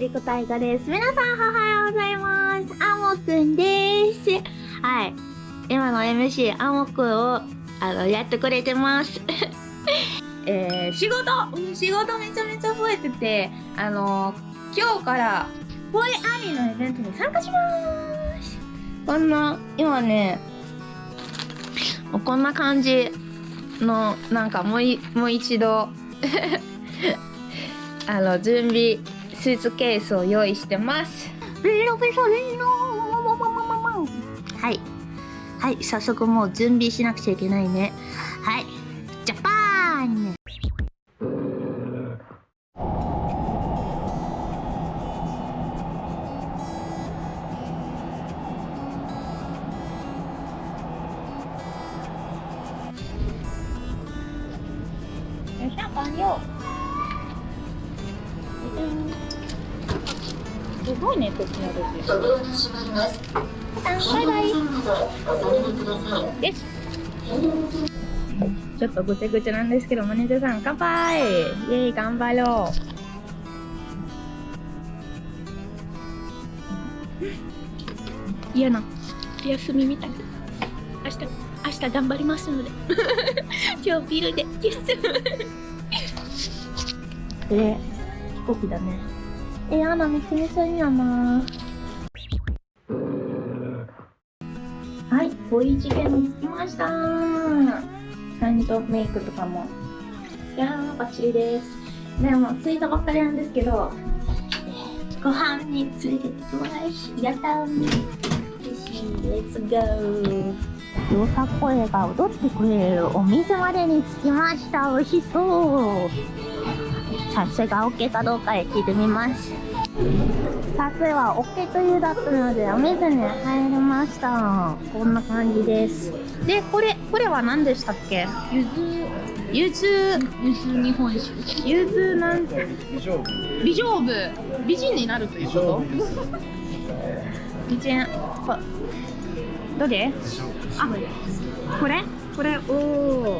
リコタイガです。皆さん、おはようございます。アモくんです。はい。今の MC、アモくんを、あの、やってくれてます。えー、仕事うん仕事めちゃめちゃ増えてて、あの今日から、ボイアリーのイベントに参加します。こんな、今ね、こんな感じの、なんかもうい、もう一度、あの、準備、スーツケースを用意してます。はい。はい、早速もう準備しなくちゃいけないね。はい。ジャパーンすごいね、こっちの時。バイバイ。です。ちょっとぐちゃぐちゃなんですけど、マネージャーさん、乾杯イェーイ、頑張ろう。嫌な、休みみたい。明日、明日頑張りますので。今日ビルで、です。え、飛行機だね。え、やだ、めちゃめちゃいいやな。はい、ボイ事件に着きました。ちゃんとメイクとかも。いやー、バッチリです。でも、着いたばっかりなんですけど、えーご飯に連れてってもらいし、やったー。嬉しい、レッツゴー。よさ声が踊ってくれるお店までに着きました。美味しそう。撮影が OK かどうかへ聞いてみます。撮影は OK というだったので、お水に入りました。こんな感じです。で、これ、これは何でしたっけ？ゆず、ゆず、ゆず日本酒。ゆずなんて、美女部美女部。美人になるということ？美人。こどれ？あ、これ？これ、お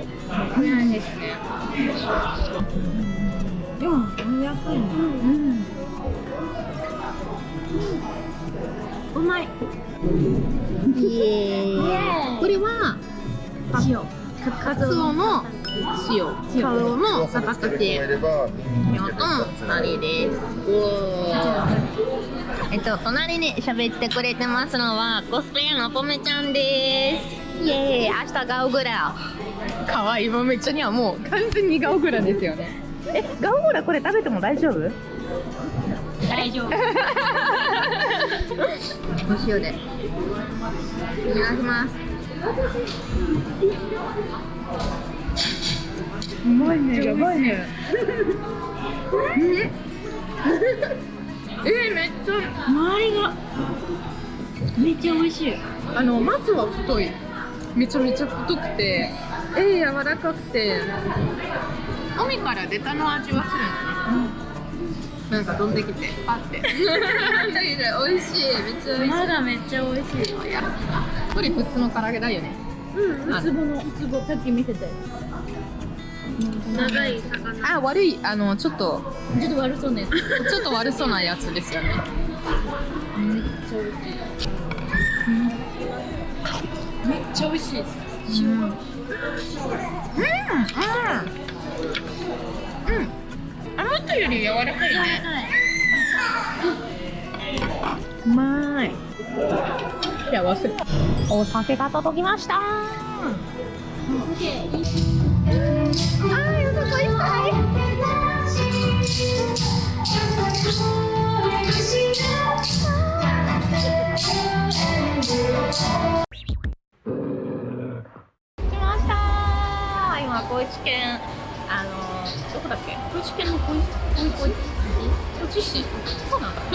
ー。これなんですね。でも、200円。うん。うまい。イエーイ。これは、塩。かかつおの塩、かつおの逆立ていれば用の隣です。えっと、隣に喋ってくれてますのは、コスプレのぽめちゃんです。イエーイ、明日ガオグラ。かわいい。もめちゃにはもう完全にガオグラですよね。え、ガオグラこれ食べても大丈夫？大丈夫。お塩で。お願いします。うまいね。やばいね。え？ー、めっちゃ、周りが、めっちゃ美味しい。あの、松は太い。めちゃめちゃ太くて、えー、柔らかくて。海から出たの味はするんだね。なんか飛んできて、パって。美味しい、めっちゃ美味しい。まだめっちゃ美味しい。これ普通の唐揚げだよね。うん、ウツボの、ウツボ、さっき見せたよ。長い魚。あ、悪い、あの、ちょっと、ちょっと悪そうね。ちょっと悪そうなやつですよね。めっちゃ美味しい。めっちゃ美味しい。塩。うん、うん。うん。うんあの人より柔らかいね。うまい。いや、忘れた。お酒が届きました。あー、よさこいっぱい。来ました今高知県あのどこだっけ？高知県の高知市？そうなんだ。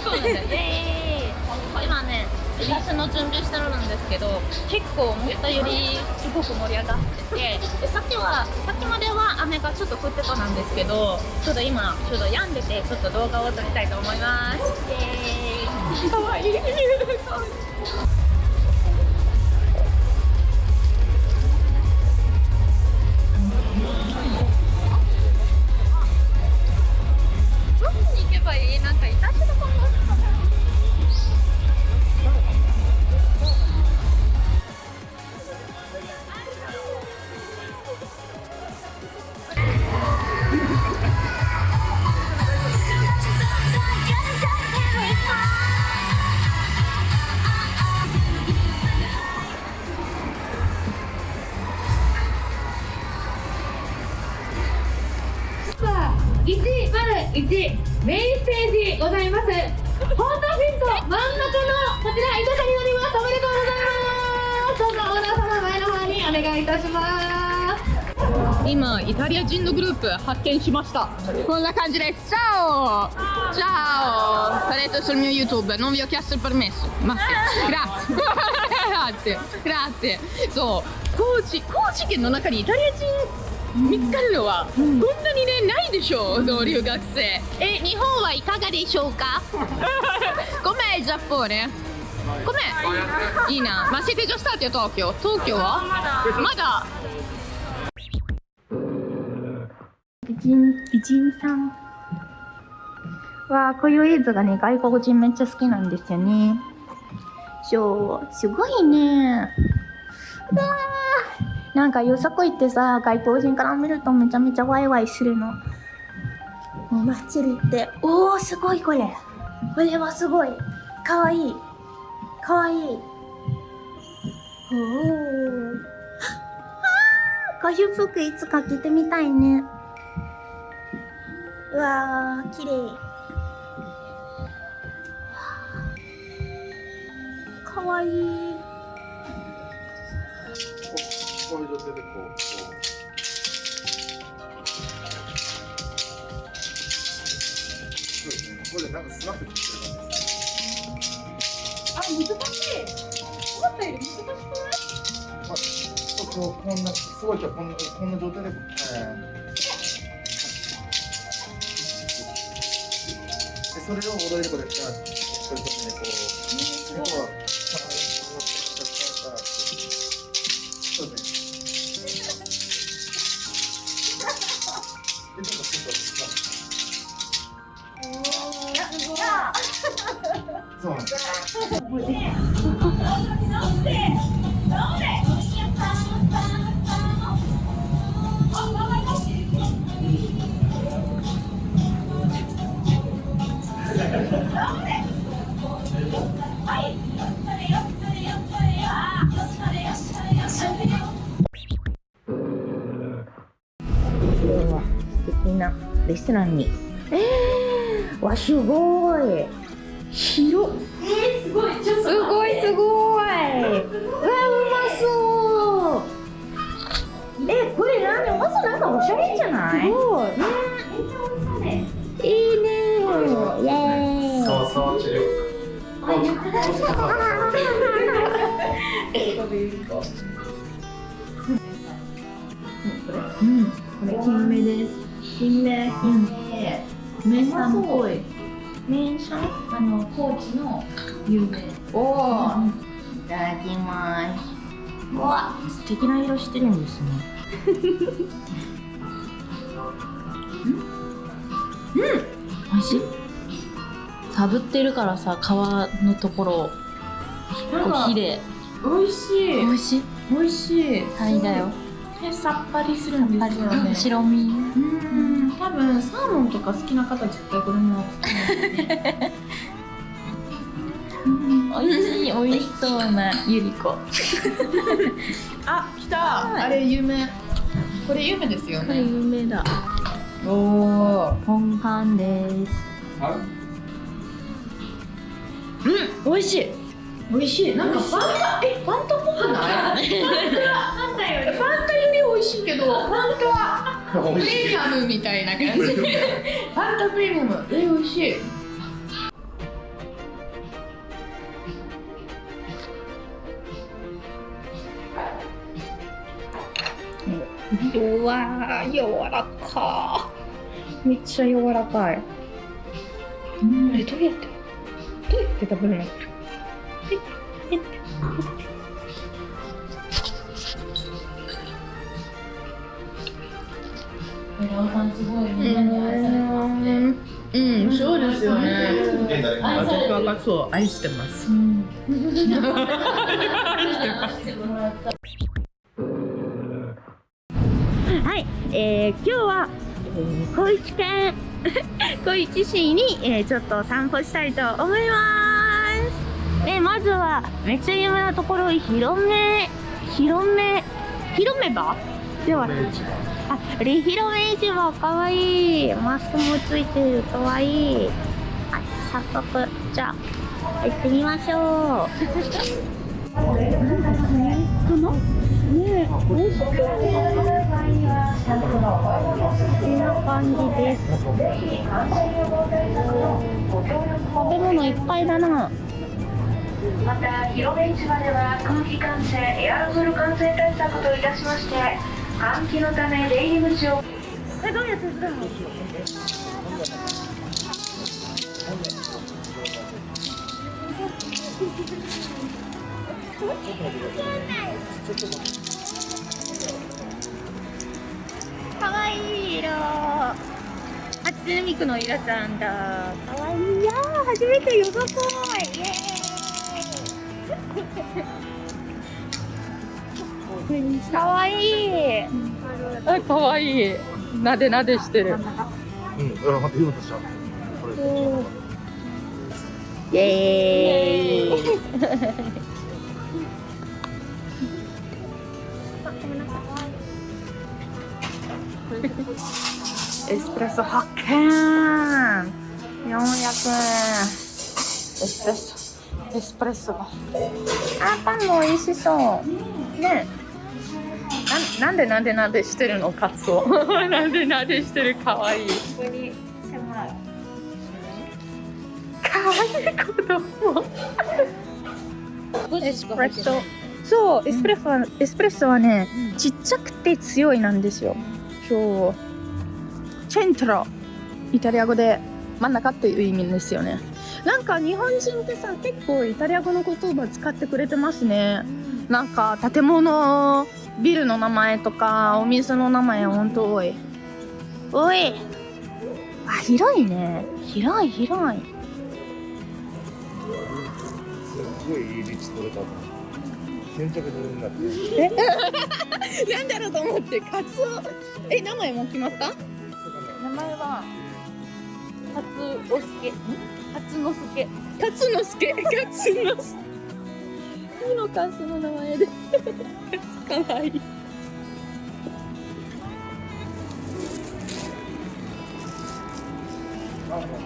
そうなんだ。イエーイ。今ねイラスの準備してるんですけど結構思ったよりすごく盛り上がっててでさっきはさっきまでは雨がちょっと降ってたなんですけどちょっと今ちょっと止んでてちょっと動画を撮りたいと思います。イエーイ。かわいい 101メインステージございます。ホンダフィット真ん中のこちら板下になります。おめでとうございますどうぞオーナー様前の方にお願いいたします。今イタリア人のグループ発見しました。こんな感じです。Ciao Ciao Sarete sul mio YouTube non vi ho chiesto il permesso ma grazie grazie grazie そう。高知高知県の中にイタリア人見つかるのはこんなにねないでしょう同留学生。え日本はいかがでしょうか？ごめんジャポネごめん。いいな。まあ、siete già stati a Tokyo? 東京は？まだ。美人美人さんわあこういう映像がね外国人めっちゃ好きなんですよね。そうすごいね。うわーなんかよさこいってさ外国人から見るとめちゃめちゃワイワイするの。お祭りっておおすごいこれ。これはすごい。かわいい。かわいい。おおこういう服いつか着てみたいね。うわー、綺麗。かわいい。こういう状態でこう、こう。そうですね。これでなんかスナップしてる感じですね。あ難しい思ったより難しくないまあ、ちょっとこんな、すごいじゃこんな、こんな状態で、えーで、それを踊り子で、あこういう時にこう、要は、そうレストランに。えー、わ、すごい。広っ。えー、すごいちょっとすごいすごい。うわ、うまそう。え、これ何まずなんかおしゃれじゃない？すごい。ね。いいねイェーイ。そうそう、治療。うん、これ金目です。金目、金目。名産っぽい。名産あの、高知の有名。おお、いただきます。うわ、素敵な色してるんですね。うん、うん、美味しい？かぶってるからさ皮のところをこう火で美味しい美味しい？美味しいタイだよえさっぱりするんですよね。白身。うん。多分サーモンとか好きな方絶対これも。美味しい美味しそうなゆり子。あ来た。あれ有名。これ有名ですよこれね有名だ。おおポンカンですうん美味しい。美味しい。なんかファンタえり美味しいけどファンタプレミアムみたいな感じファンタプレミアムえ美味しいうわー、柔らかー。めっちゃ柔らかい。うん、あれどうやってどうやって食べるの？これ。え、え、村尾さん。すごい、みん。なに愛されてますねうん。そうですよね現代私はカツオ愛してますはい、えー、今日は、えー、高知県高知市に、えー、ちょっと散歩したいと思います。で、まずは、めっちゃ有名なところ、広め、広め、広め場では、あ、リ広め市場、かわいい。マスクもついてる、かわいい。はい、早速、じゃあ、行ってみましょう。このねえ、美味しそう。こんな感じです。食べ物いっぱいだな。また広め市場では空気感染エアロゾル感染対策といたしまして換気のため出入り口をえ、どうやってするの？かわいい色。あ、つねみくのイラちゃんだ。かわいいやー、初めてよさこい。イエーイ。かわいい。あ、かわいい。なでなでしてる。うん、うん、また言おうとした。これ。イエーイ。エスプレッソ発見400円エスプレッソエスプレッソがあパンも美味しそうねななんでなんでなんでしてるのカツオ。なんでなんでしてるかわいい。かわいい子供。エスプレッソそうエスプレッソは、エスプレッソはね、ちっちゃくて強いなんですよそうチェントロイタリア語で真ん中っていう意味ですよねなんか日本人ってさ結構イタリア語の言葉使ってくれてますねなんか建物ビルの名前とかお店の名前ほんと多い多いあ広いね広い広いすごいいい立地取れた。先着順になって。なんだろうと思ってカツオ。え名前も決まった？名前はカツオスケカツノスケカツノスケ。カツノス。いいのかその名前で。かわいい。あ、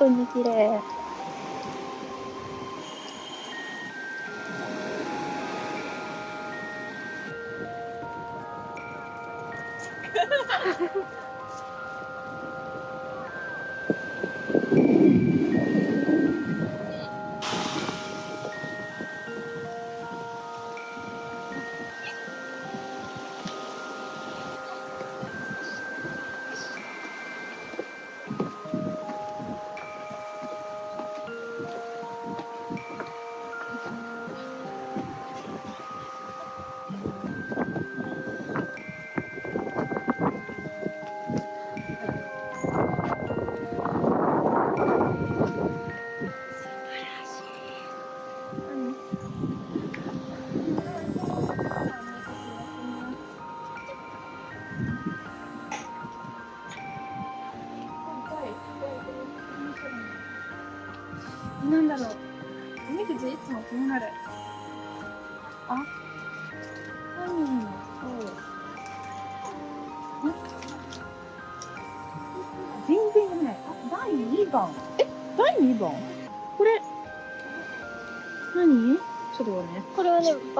当に綺麗。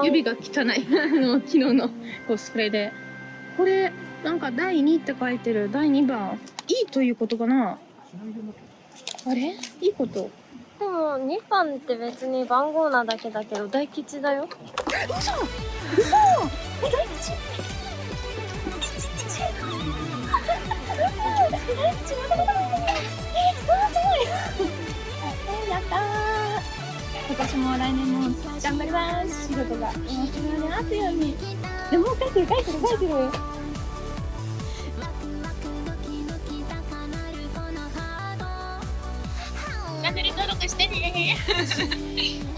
指が汚い。あの昨日のコスプレで。これなんか第2って書いてる。第2番。いいということかな。あれ？いいこと？でも2番って別に番号なだけだけど大吉だよ。今 私も来年も頑張ります。仕事が。面白いますようにでも書いてる書いてる書いてるチャンネル登録してね